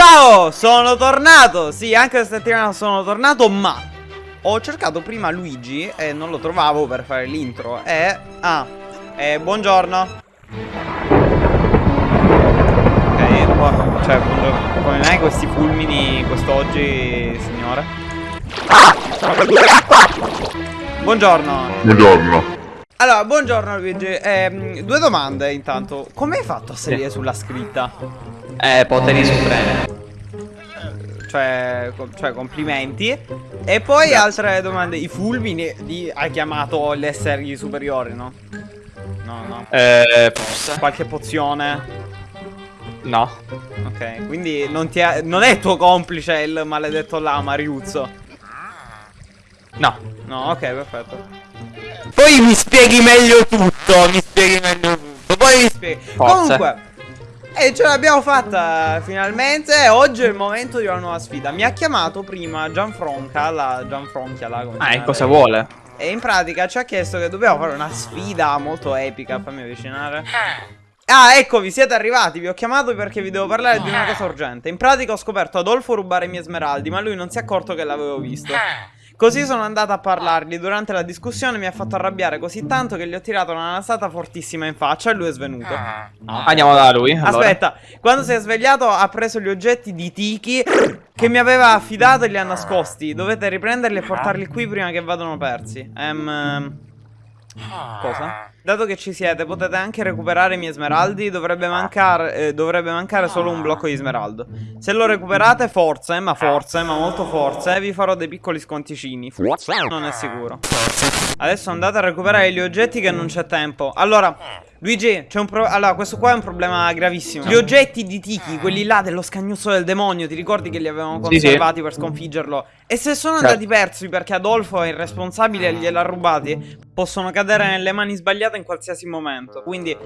Ciao, sono tornato. Sì, anche questa settimana sono tornato, ma ho cercato prima Luigi e non lo trovavo per fare l'intro. E ah, eh, buongiorno. Ok, qua, cioè, buongiorno. Come mai questi fulmini quest'oggi, signore? Buongiorno. Buongiorno. Allora, buongiorno Luigi. Ehm, due domande intanto. Come hai fatto a salire sulla scritta? Eh, poteri supremi. Cioè, co- cioè, complimenti. E poi altre domande. I fulmini li hai chiamato gli esseri superiori, no? No, no. Eh, forse. Qualche pozione. No. Ok, quindi non, ti ha- non è tuo complice il maledetto lama Riuzzo. No. No, ok, perfetto. Poi mi spieghi meglio tutto. Mi spieghi meglio tutto. Poi mi spieghi. Spieghi. Comunque. E ce l'abbiamo fatta finalmente. Oggi è il momento di una nuova sfida. Mi ha chiamato prima Gianfronca, la Gianfronchia, la Ah, e cosa lei? vuole? E in pratica ci ha chiesto che dobbiamo fare una sfida molto epica. Fammi avvicinare. Ah, ecco, vi siete arrivati. Vi ho chiamato perché vi devo parlare di una cosa urgente. In pratica ho scoperto Adolfo rubare i miei smeraldi, ma lui non si è accorto che l'avevo visto. Così sono andata a parlargli. Durante la discussione mi ha fatto arrabbiare così tanto che gli ho tirato una nasata fortissima in faccia e lui è svenuto. Andiamo da lui. allora. Aspetta, quando si è svegliato ha preso gli oggetti di Tiki che mi aveva affidato e li ha nascosti. Dovete riprenderli e portarli qui prima che vadano persi. Ehm... Cosa? Dato che ci siete, potete anche recuperare i miei smeraldi. Dovrebbe mancare, eh, dovrebbe mancare solo un blocco di smeraldo. Se lo recuperate, forse, ma forse, ma molto forse, vi farò dei piccoli sconticini. Non è sicuro. Adesso andate a recuperare gli oggetti che non c'è tempo. Allora, Luigi, c'è un problema. Allora, questo qua è un problema gravissimo. Gli oggetti di Tiki, quelli là dello scagnuzzo del demonio, ti ricordi che li avevamo Sì, sì. conservati per sconfiggerlo? E se sono andati persi perché Adolfo è irresponsabile e gliel'ha rubati, possono cadere nelle mani sbagliate in qualsiasi momento. Quindi,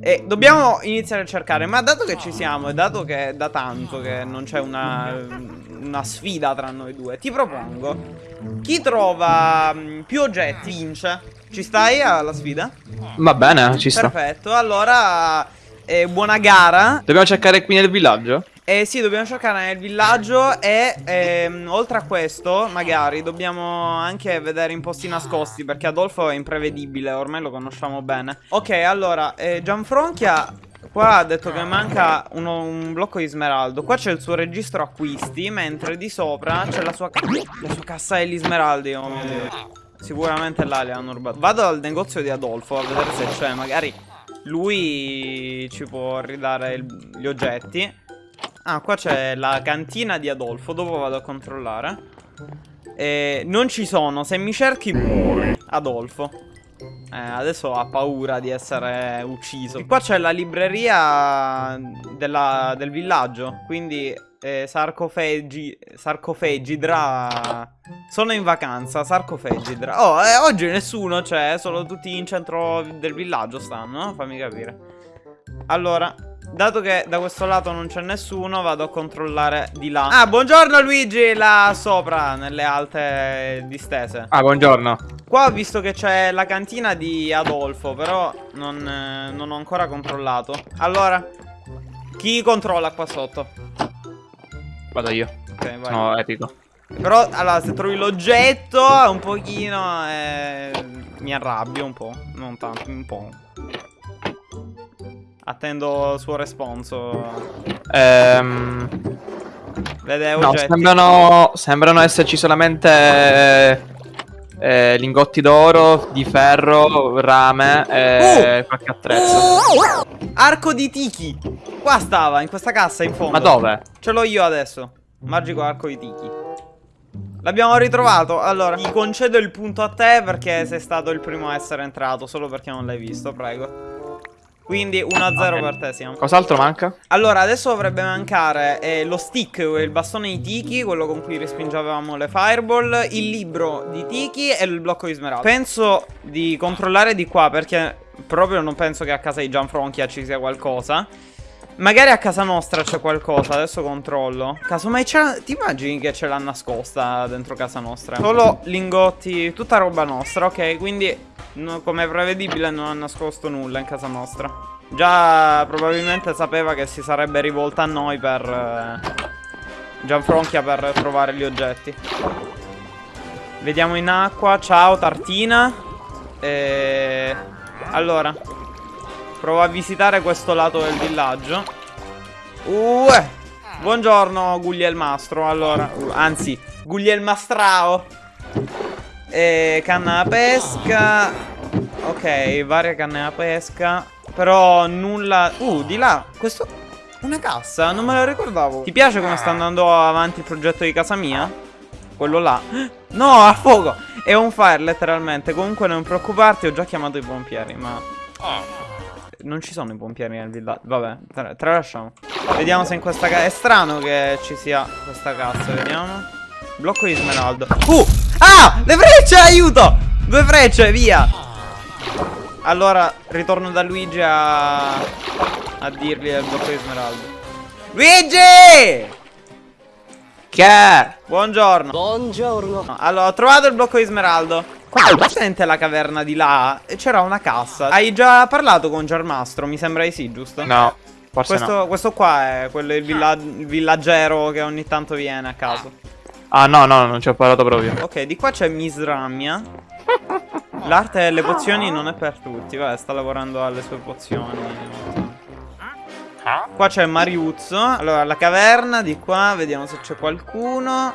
eh, dobbiamo iniziare a cercare. Ma dato che ci siamo e dato che è da tanto che non c'è una, una sfida tra noi due, ti propongo. Chi trova mh, più oggetti vince. Ci stai alla sfida? Va bene, ci sta. Perfetto, allora eh, buona gara. Dobbiamo cercare qui nel villaggio? Eh sì, dobbiamo cercare nel villaggio e ehm, oltre a questo, magari dobbiamo anche vedere in posti nascosti perché Adolfo è imprevedibile, ormai lo conosciamo bene. Ok, allora, eh, Gianfronchia qua ha detto che manca uno- un blocco di smeraldo. Qua c'è il suo registro acquisti, mentre di sopra c'è la sua, la sua cassa degli smeraldi. Oh mio Dio. Sicuramente là le hanno rubato. Vado al negozio di Adolfo a vedere se c'è, magari lui ci può ridare il- gli oggetti. Ah, qua c'è la cantina di Adolfo. Dopo vado a controllare. Eh, non ci sono. Se mi cerchi. Adolfo. Eh, adesso ha paura di essere ucciso. E qua c'è la libreria della- del villaggio. Quindi eh, sarcofegi. Sarcofegidra. Sono in vacanza. Sarcofegidra. Oh, eh, oggi nessuno c'è. Solo tutti in centro del villaggio stanno. no? Fammi capire. Allora, dato che da questo lato non c'è nessuno, vado a controllare di là. Ah, buongiorno Luigi, là sopra, nelle alte distese. Ah, buongiorno. Qua ho visto che c'è la cantina di Adolfo, però non, eh, non ho ancora controllato. Allora, chi controlla qua sotto? Vado io. Ok, vai. Sono epico. Però, allora, se trovi l'oggetto, un pochino, eh, mi arrabbio un po'. Non tanto, un po'. Attendo il suo responso. Ehm... Vede No, sembrano, sembrano esserci solamente eh, lingotti d'oro, di ferro, rame e qualche attrezzo. Arco di Tiki. Qua stava, in questa cassa in fondo. Ma dove? Ce l'ho io adesso. Magico arco di Tiki. L'abbiamo ritrovato. Allora, ti concedo il punto a te perché sei stato il primo a essere entrato. Solo perché non l'hai visto, prego. Quindi 1-0 Ok. per te siamo. Cos'altro manca? Allora, adesso dovrebbe mancare eh, lo stick, il bastone di Tiki, quello con cui respingevamo le fireball, il libro di Tiki e il blocco di smeraldo. Penso di controllare di qua perché proprio non penso che a casa di Gianfronchia ci sia qualcosa. Magari a casa nostra c'è qualcosa, adesso controllo. Casomai c'è... Ti immagini che ce l'ha nascosta dentro casa nostra? Solo lingotti, tutta roba nostra, ok? Quindi, no- come prevedibile, non ha nascosto nulla in casa nostra. Già probabilmente sapeva che si sarebbe rivolta a noi per... eh, Gianfronchia per trovare gli oggetti. Vediamo in acqua. Ciao, Tartina. E... Allora. Provo a visitare questo lato del villaggio. Uh, buongiorno, Guglielmastro. Allora, anzi, Guglielmastrao. E canna da pesca. Ok, varie canne da pesca. Però nulla. Uh, di là. Questo. Una cassa, non me la ricordavo. Ti piace come sta andando avanti il progetto di casa mia? Quello là. No, a fuoco. È un fire, letteralmente. Comunque non preoccuparti, ho già chiamato i pompieri, ma. Non ci sono i pompieri nel villaggio. Vabbè, tra tralasciamo. Vediamo se in questa casa. È strano che ci sia questa cassa, vediamo. Blocco di smeraldo. Uh! Ah! Le frecce, aiuto! Due frecce, via! Allora, ritorno da Luigi a... A dirgli il blocco di smeraldo. Luigi! Che? Buongiorno. Buongiorno. Allora, ho trovato il blocco di smeraldo. Qua è presente la caverna di là e c'era una cassa. Hai già parlato con Germastro? Mi sembra di sì, giusto? No, forse Questo, no. questo qua è quello il, villa- il villaggero che ogni tanto viene a caso. Ah, no, no, non ci ho parlato proprio. Ok, di qua c'è Misramia. L'arte delle pozioni non è per tutti. Vabbè, sta lavorando alle sue pozioni. Qua c'è Mariuzzo. Allora, la caverna di qua, vediamo se c'è qualcuno.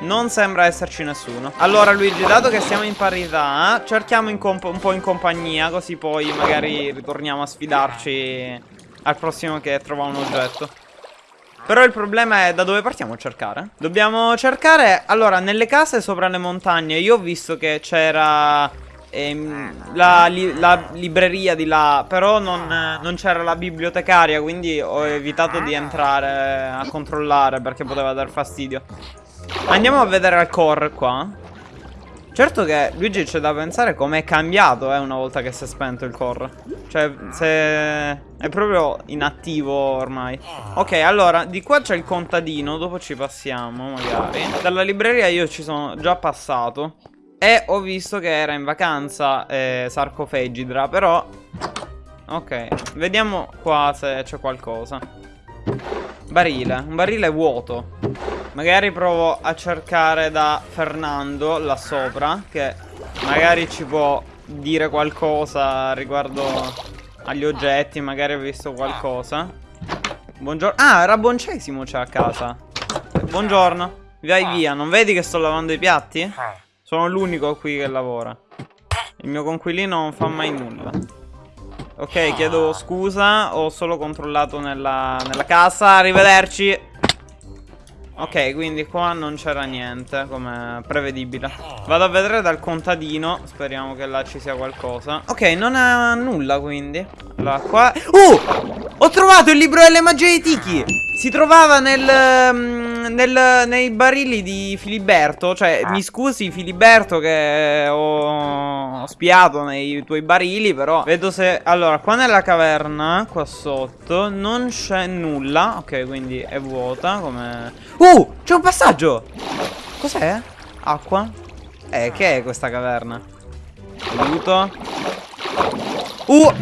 Non sembra esserci nessuno. Allora, Luigi, dato che siamo in parità, cerchiamo in un po' in compagnia, così poi magari ritorniamo a sfidarci al prossimo che trova un oggetto. Però il problema è da dove partiamo a cercare? Dobbiamo cercare, allora, nelle case sopra le montagne. Io ho visto che c'era ehm, la, li- la libreria di là, però non, non c'era la bibliotecaria, quindi ho evitato di entrare a controllare perché poteva dar fastidio. Andiamo a vedere al core qua. Certo che Luigi c'è da pensare com'è cambiato eh, una volta che si è spento il core. Cioè, se è proprio inattivo ormai. Ok, allora, di qua c'è il contadino, dopo ci passiamo magari. Dalla libreria io ci sono già passato. E ho visto che era in vacanza eh, Sarcofegidra, però... Ok, vediamo qua se c'è qualcosa. Barile, un barile vuoto. Magari provo a cercare da Fernando là sopra, che magari ci può dire qualcosa riguardo agli oggetti, magari ha visto qualcosa. Buongiorno. Ah, Raboncesimo c'è a casa. Buongiorno. Vai via, non vedi che sto lavando i piatti? Sono l'unico qui che lavora. Il mio conquilino non fa mai nulla. Ok, chiedo scusa, ho solo controllato nella, nella casa, arrivederci. Ok, quindi qua non c'era niente, come prevedibile. Vado a vedere dal contadino, speriamo che là ci sia qualcosa. Ok, non ha nulla quindi. Allora, qua... Uh! Ho trovato il libro delle magie di Tiki! Si trovava nel, mm, nel- nei barili di Filiberto. Cioè, mi scusi Filiberto che ho spiato nei tuoi barili, però vedo se... Allora, qua nella caverna, qua sotto, non c'è nulla. Ok, quindi è vuota, come... Uh! C'è un passaggio! Cos'è? Acqua? Eh, che è questa caverna? Aiuto. Uh!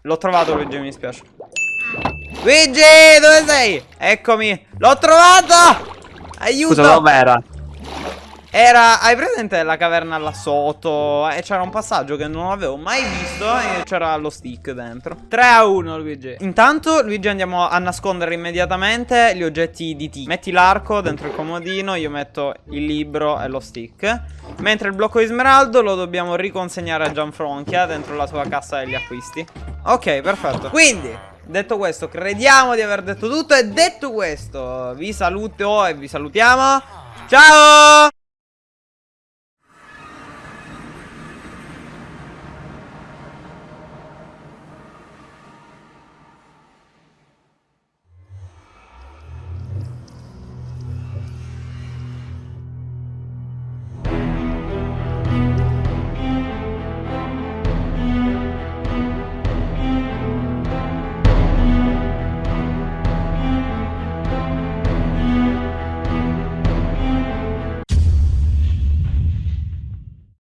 L'ho trovato Luigi, mi spiace. Luigi, dove sei? Eccomi. L'ho trovato! Aiuto! Scusa, dov'era? Era, hai presente la caverna là sotto? E c'era un passaggio che non avevo mai visto e c'era lo stick dentro. 3 a 1 Luigi. Intanto Luigi andiamo a nascondere immediatamente gli oggetti di T. Metti l'arco dentro il comodino, io metto il libro e lo stick. Mentre il blocco di smeraldo lo dobbiamo riconsegnare a Gianfronchia dentro la sua cassa degli acquisti. Ok, perfetto. Quindi, detto questo, crediamo di aver detto tutto e detto questo, vi saluto e vi salutiamo. Ciao!